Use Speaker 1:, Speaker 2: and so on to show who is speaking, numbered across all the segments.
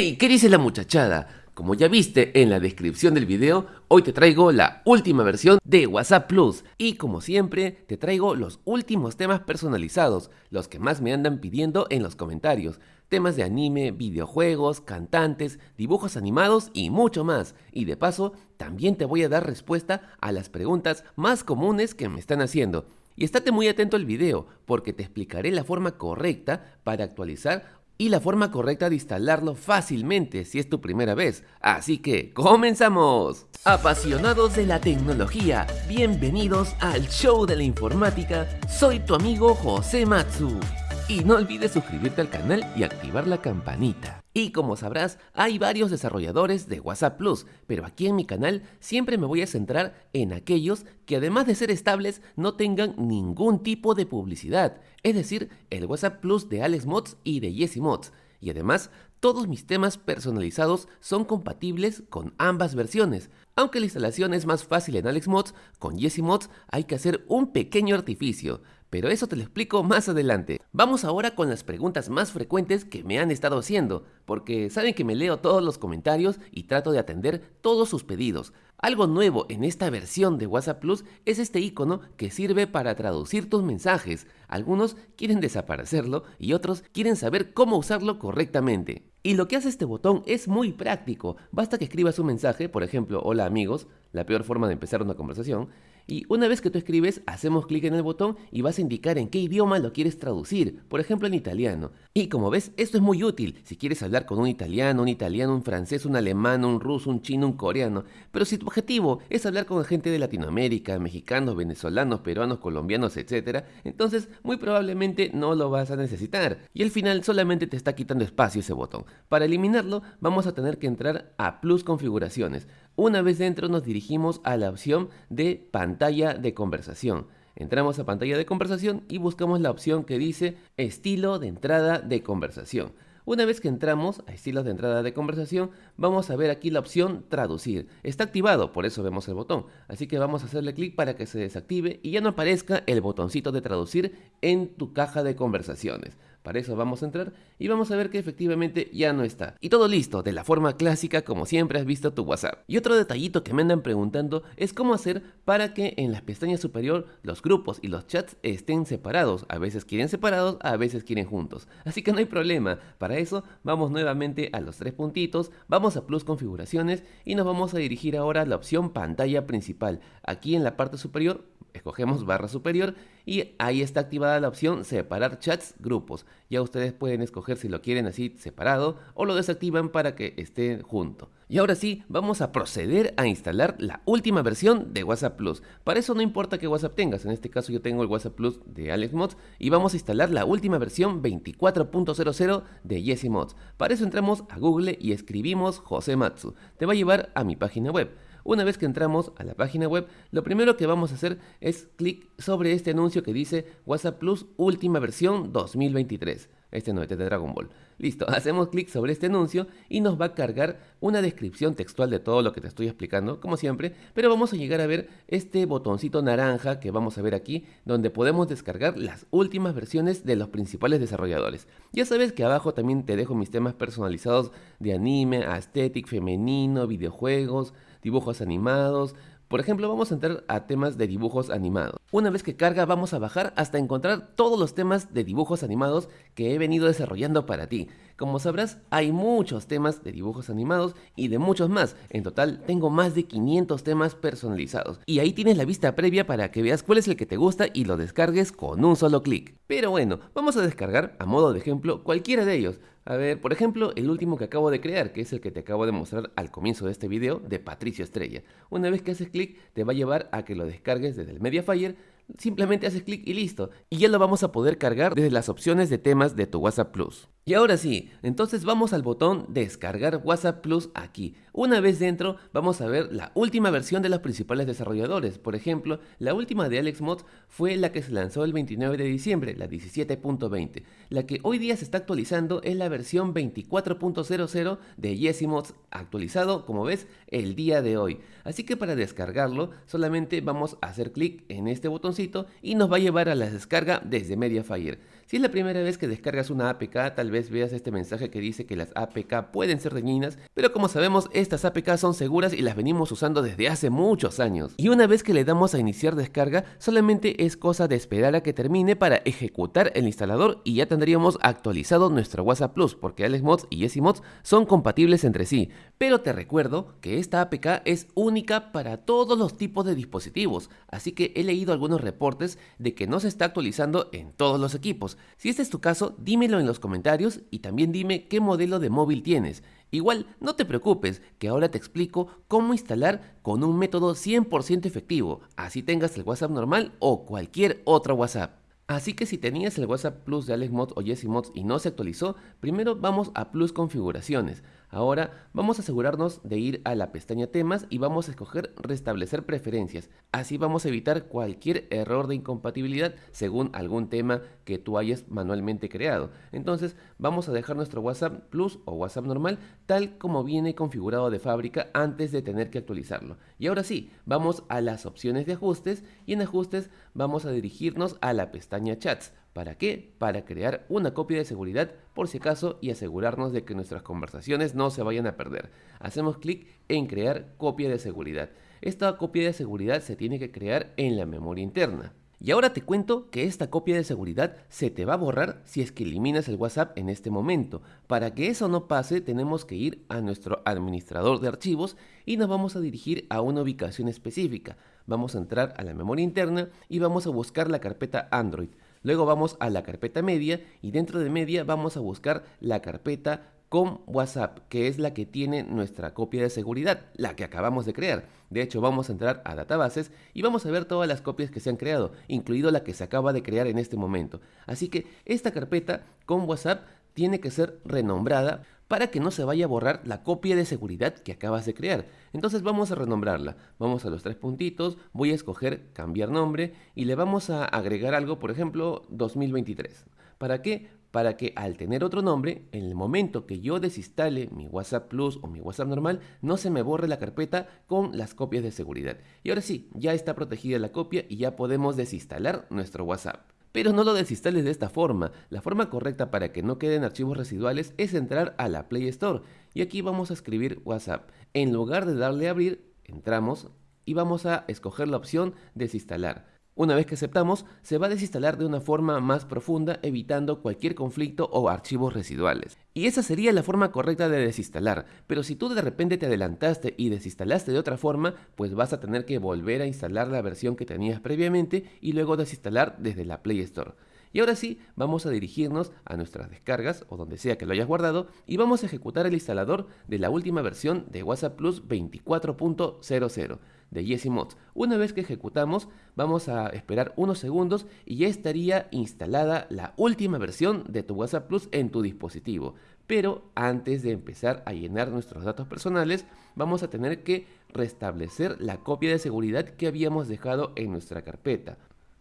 Speaker 1: ¡Hey! ¿Qué dice la muchachada? Como ya viste en la descripción del video, hoy te traigo la última versión de WhatsApp Plus y como siempre te traigo los últimos temas personalizados, los que más me andan pidiendo en los comentarios. Temas de anime, videojuegos, cantantes, dibujos animados y mucho más. Y de paso, también te voy a dar respuesta a las preguntas más comunes que me están haciendo. Y estate muy atento al video porque te explicaré la forma correcta para actualizar y la forma correcta de instalarlo fácilmente si es tu primera vez. Así que, ¡comenzamos! Apasionados de la tecnología, bienvenidos al show de la informática. Soy tu amigo José Matsu. Y no olvides suscribirte al canal y activar la campanita. Y como sabrás, hay varios desarrolladores de WhatsApp Plus, pero aquí en mi canal siempre me voy a centrar en aquellos que además de ser estables no tengan ningún tipo de publicidad, es decir, el WhatsApp Plus de Alex Mods y de Jesse Mods. Y además, todos mis temas personalizados son compatibles con ambas versiones. Aunque la instalación es más fácil en Alex Mods, con Jesse Mods hay que hacer un pequeño artificio pero eso te lo explico más adelante. Vamos ahora con las preguntas más frecuentes que me han estado haciendo, porque saben que me leo todos los comentarios y trato de atender todos sus pedidos. Algo nuevo en esta versión de WhatsApp Plus es este icono que sirve para traducir tus mensajes. Algunos quieren desaparecerlo y otros quieren saber cómo usarlo correctamente. Y lo que hace este botón es muy práctico. Basta que escribas un mensaje, por ejemplo, hola amigos, la peor forma de empezar una conversación, y una vez que tú escribes, hacemos clic en el botón y vas a indicar en qué idioma lo quieres traducir, por ejemplo en italiano. Y como ves, esto es muy útil si quieres hablar con un italiano, un italiano, un francés, un alemán, un ruso, un chino, un coreano. Pero si tu objetivo es hablar con gente de Latinoamérica, mexicanos, venezolanos, peruanos, colombianos, etc., entonces muy probablemente no lo vas a necesitar. Y al final solamente te está quitando espacio ese botón. Para eliminarlo, vamos a tener que entrar a Plus Configuraciones. Una vez dentro nos dirigimos a la opción de pantalla de conversación. Entramos a pantalla de conversación y buscamos la opción que dice estilo de entrada de conversación. Una vez que entramos a estilos de entrada de conversación, vamos a ver aquí la opción traducir. Está activado, por eso vemos el botón. Así que vamos a hacerle clic para que se desactive y ya no aparezca el botoncito de traducir en tu caja de conversaciones. Para eso vamos a entrar y vamos a ver que efectivamente ya no está. Y todo listo, de la forma clásica como siempre has visto tu WhatsApp. Y otro detallito que me andan preguntando es cómo hacer para que en la pestaña superior los grupos y los chats estén separados. A veces quieren separados, a veces quieren juntos. Así que no hay problema. Para eso vamos nuevamente a los tres puntitos, vamos a plus configuraciones y nos vamos a dirigir ahora a la opción pantalla principal. Aquí en la parte superior escogemos barra superior y ahí está activada la opción separar chats grupos. Ya ustedes pueden escoger si lo quieren así separado o lo desactivan para que esté junto. Y ahora sí, vamos a proceder a instalar la última versión de WhatsApp Plus. Para eso no importa que WhatsApp tengas, en este caso yo tengo el WhatsApp Plus de Alex Mods y vamos a instalar la última versión 24.00 de Jesse Mods. Para eso entramos a Google y escribimos José Matsu. Te va a llevar a mi página web. Una vez que entramos a la página web, lo primero que vamos a hacer es clic sobre este anuncio que dice WhatsApp Plus última versión 2023. Este no es de Dragon Ball. Listo, hacemos clic sobre este anuncio y nos va a cargar una descripción textual de todo lo que te estoy explicando, como siempre, pero vamos a llegar a ver este botoncito naranja que vamos a ver aquí, donde podemos descargar las últimas versiones de los principales desarrolladores. Ya sabes que abajo también te dejo mis temas personalizados de anime, aesthetic, femenino, videojuegos, dibujos animados. Por ejemplo, vamos a entrar a temas de dibujos animados. Una vez que carga vamos a bajar hasta encontrar todos los temas de dibujos animados que he venido desarrollando para ti. Como sabrás, hay muchos temas de dibujos animados y de muchos más. En total, tengo más de 500 temas personalizados. Y ahí tienes la vista previa para que veas cuál es el que te gusta y lo descargues con un solo clic. Pero bueno, vamos a descargar, a modo de ejemplo, cualquiera de ellos. A ver, por ejemplo, el último que acabo de crear, que es el que te acabo de mostrar al comienzo de este video, de Patricio Estrella. Una vez que haces clic, te va a llevar a que lo descargues desde el Mediafire, simplemente haces clic y listo. Y ya lo vamos a poder cargar desde las opciones de temas de tu WhatsApp Plus. Y ahora sí, entonces vamos al botón descargar WhatsApp Plus aquí. Una vez dentro vamos a ver la última versión de los principales desarrolladores. Por ejemplo, la última de Alex Mods fue la que se lanzó el 29 de diciembre, la 17.20. La que hoy día se está actualizando es la versión 24.00 de Jesse Mods, actualizado como ves el día de hoy. Así que para descargarlo solamente vamos a hacer clic en este botoncito y nos va a llevar a la descarga desde Mediafire. Si es la primera vez que descargas una APK, tal vez veas este mensaje que dice que las APK pueden ser dañinas, pero como sabemos, estas APK son seguras y las venimos usando desde hace muchos años. Y una vez que le damos a iniciar descarga, solamente es cosa de esperar a que termine para ejecutar el instalador y ya tendríamos actualizado nuestro WhatsApp Plus, porque AlexMods y YesiMods son compatibles entre sí. Pero te recuerdo que esta APK es única para todos los tipos de dispositivos, así que he leído algunos reportes de que no se está actualizando en todos los equipos. Si este es tu caso, dímelo en los comentarios y también dime qué modelo de móvil tienes. Igual, no te preocupes, que ahora te explico cómo instalar con un método 100% efectivo, así tengas el WhatsApp normal o cualquier otro WhatsApp. Así que si tenías el WhatsApp Plus de AlexMods o YesiMods y no se actualizó, primero vamos a Plus Configuraciones. Ahora vamos a asegurarnos de ir a la pestaña temas y vamos a escoger restablecer preferencias. Así vamos a evitar cualquier error de incompatibilidad según algún tema que tú hayas manualmente creado. Entonces vamos a dejar nuestro WhatsApp Plus o WhatsApp normal tal como viene configurado de fábrica antes de tener que actualizarlo. Y ahora sí, vamos a las opciones de ajustes y en ajustes vamos a dirigirnos a la pestaña chats. ¿Para qué? Para crear una copia de seguridad por si acaso y asegurarnos de que nuestras conversaciones no se vayan a perder. Hacemos clic en crear copia de seguridad. Esta copia de seguridad se tiene que crear en la memoria interna. Y ahora te cuento que esta copia de seguridad se te va a borrar si es que eliminas el WhatsApp en este momento. Para que eso no pase tenemos que ir a nuestro administrador de archivos y nos vamos a dirigir a una ubicación específica. Vamos a entrar a la memoria interna y vamos a buscar la carpeta Android. Luego vamos a la carpeta media y dentro de media vamos a buscar la carpeta con WhatsApp, que es la que tiene nuestra copia de seguridad, la que acabamos de crear. De hecho, vamos a entrar a databases y vamos a ver todas las copias que se han creado, incluido la que se acaba de crear en este momento. Así que esta carpeta con WhatsApp tiene que ser renombrada para que no se vaya a borrar la copia de seguridad que acabas de crear. Entonces vamos a renombrarla. Vamos a los tres puntitos, voy a escoger cambiar nombre y le vamos a agregar algo, por ejemplo, 2023. ¿Para qué? Para que al tener otro nombre, en el momento que yo desinstale mi WhatsApp Plus o mi WhatsApp normal, no se me borre la carpeta con las copias de seguridad. Y ahora sí, ya está protegida la copia y ya podemos desinstalar nuestro WhatsApp. Pero no lo desinstales de esta forma. La forma correcta para que no queden archivos residuales es entrar a la Play Store. Y aquí vamos a escribir WhatsApp. En lugar de darle a abrir, entramos y vamos a escoger la opción desinstalar. Una vez que aceptamos, se va a desinstalar de una forma más profunda evitando cualquier conflicto o archivos residuales. Y esa sería la forma correcta de desinstalar, pero si tú de repente te adelantaste y desinstalaste de otra forma, pues vas a tener que volver a instalar la versión que tenías previamente y luego desinstalar desde la Play Store. Y ahora sí, vamos a dirigirnos a nuestras descargas o donde sea que lo hayas guardado y vamos a ejecutar el instalador de la última versión de WhatsApp Plus 24.00 de YesiMods. Una vez que ejecutamos, vamos a esperar unos segundos y ya estaría instalada la última versión de tu WhatsApp Plus en tu dispositivo. Pero antes de empezar a llenar nuestros datos personales, vamos a tener que restablecer la copia de seguridad que habíamos dejado en nuestra carpeta.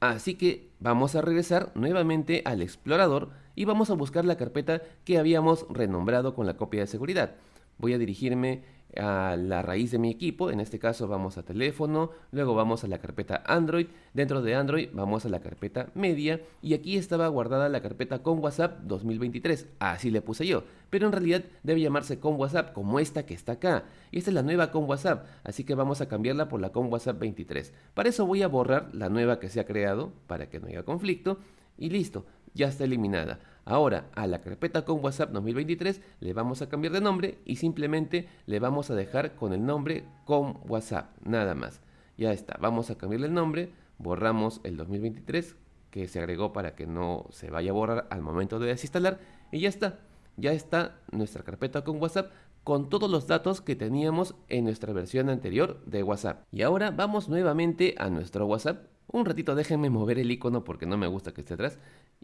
Speaker 1: Así que vamos a regresar nuevamente al explorador y vamos a buscar la carpeta que habíamos renombrado con la copia de seguridad. Voy a dirigirme a la raíz de mi equipo, en este caso vamos a teléfono, luego vamos a la carpeta Android, dentro de Android vamos a la carpeta media. Y aquí estaba guardada la carpeta con WhatsApp 2023, así le puse yo, pero en realidad debe llamarse con WhatsApp como esta que está acá, y esta es la nueva con WhatsApp, así que vamos a cambiarla por la con WhatsApp 23. Para eso voy a borrar la nueva que se ha creado para que no haya conflicto. Y listo, ya está eliminada. Ahora a la carpeta con WhatsApp 2023 le vamos a cambiar de nombre y simplemente le vamos a dejar con el nombre con WhatsApp, nada más. Ya está, vamos a cambiarle el nombre, borramos el 2023 que se agregó para que no se vaya a borrar al momento de desinstalar y ya está. Ya está nuestra carpeta con WhatsApp con todos los datos que teníamos en nuestra versión anterior de WhatsApp. Y ahora vamos nuevamente a nuestro WhatsApp un ratito déjenme mover el icono porque no me gusta que esté atrás.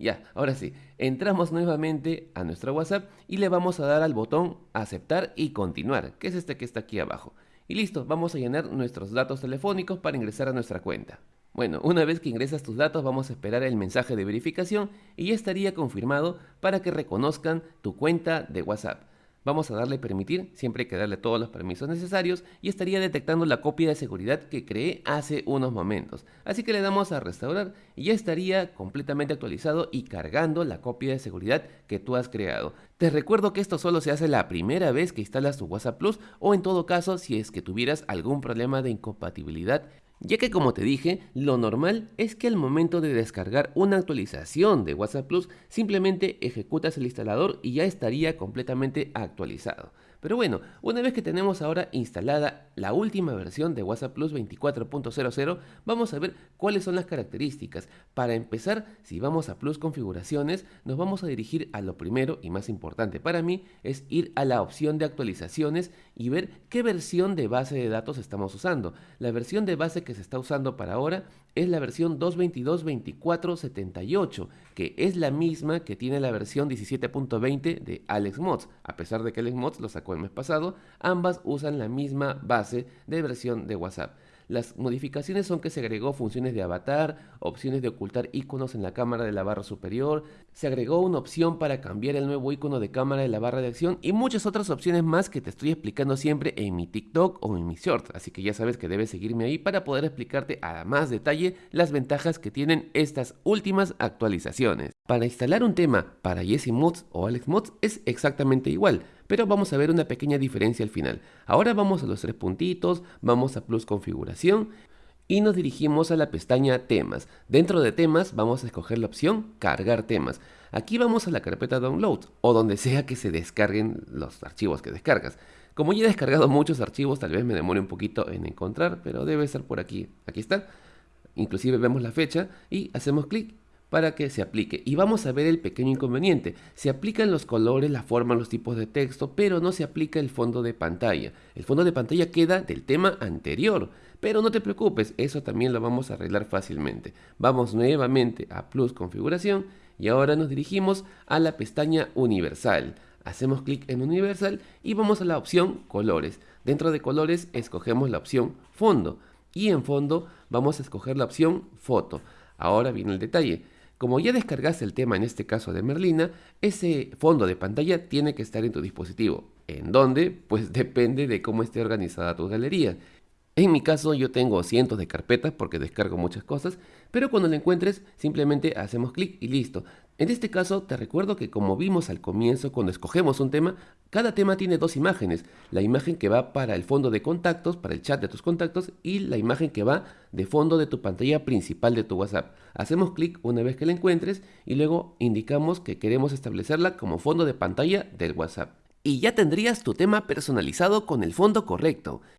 Speaker 1: Ya, ahora sí, entramos nuevamente a nuestro WhatsApp y le vamos a dar al botón aceptar y continuar, que es este que está aquí abajo. Y listo, vamos a llenar nuestros datos telefónicos para ingresar a nuestra cuenta. Bueno, una vez que ingresas tus datos vamos a esperar el mensaje de verificación y ya estaría confirmado para que reconozcan tu cuenta de WhatsApp. Vamos a darle permitir, siempre hay que darle todos los permisos necesarios y estaría detectando la copia de seguridad que creé hace unos momentos. Así que le damos a restaurar y ya estaría completamente actualizado y cargando la copia de seguridad que tú has creado. Te recuerdo que esto solo se hace la primera vez que instalas tu WhatsApp Plus o en todo caso si es que tuvieras algún problema de incompatibilidad ya que como te dije, lo normal es que al momento de descargar una actualización de WhatsApp Plus, simplemente ejecutas el instalador y ya estaría completamente actualizado. Pero bueno, una vez que tenemos ahora instalada la última versión de WhatsApp Plus 24.00, vamos a ver cuáles son las características. Para empezar, si vamos a Plus configuraciones, nos vamos a dirigir a lo primero y más importante para mí, es ir a la opción de actualizaciones y ver qué versión de base de datos estamos usando. La versión de base que se está usando para ahora es la versión 222.24.78, que es la misma que tiene la versión 17.20 de AlexMods, a pesar de que AlexMods lo sacó el mes pasado, ambas usan la misma base de versión de WhatsApp. Las modificaciones son que se agregó funciones de avatar, opciones de ocultar iconos en la cámara de la barra superior, se agregó una opción para cambiar el nuevo icono de cámara de la barra de acción y muchas otras opciones más que te estoy explicando siempre en mi TikTok o en mi short, así que ya sabes que debes seguirme ahí para poder explicarte a más detalle las ventajas que tienen estas últimas actualizaciones. Para instalar un tema para Jesse Mods o Alex Mods es exactamente igual, pero vamos a ver una pequeña diferencia al final. Ahora vamos a los tres puntitos, vamos a Plus Configuración y nos dirigimos a la pestaña Temas. Dentro de Temas vamos a escoger la opción Cargar temas. Aquí vamos a la carpeta Download o donde sea que se descarguen los archivos que descargas. Como ya he descargado muchos archivos, tal vez me demore un poquito en encontrar, pero debe estar por aquí. Aquí está. Inclusive vemos la fecha y hacemos clic para que se aplique. Y vamos a ver el pequeño inconveniente. Se aplican los colores, la forma, los tipos de texto, pero no se aplica el fondo de pantalla. El fondo de pantalla queda del tema anterior. Pero no te preocupes, eso también lo vamos a arreglar fácilmente. Vamos nuevamente a Plus Configuración y ahora nos dirigimos a la pestaña Universal. Hacemos clic en Universal y vamos a la opción Colores. Dentro de Colores escogemos la opción Fondo y en Fondo vamos a escoger la opción Foto. Ahora viene el detalle. Como ya descargaste el tema en este caso de Merlina, ese fondo de pantalla tiene que estar en tu dispositivo. ¿En dónde? Pues depende de cómo esté organizada tu galería. En mi caso yo tengo cientos de carpetas porque descargo muchas cosas, pero cuando la encuentres simplemente hacemos clic y listo. En este caso te recuerdo que como vimos al comienzo cuando escogemos un tema, cada tema tiene dos imágenes. La imagen que va para el fondo de contactos, para el chat de tus contactos y la imagen que va de fondo de tu pantalla principal de tu WhatsApp. Hacemos clic una vez que la encuentres y luego indicamos que queremos establecerla como fondo de pantalla del WhatsApp. Y ya tendrías tu tema personalizado con el fondo correcto.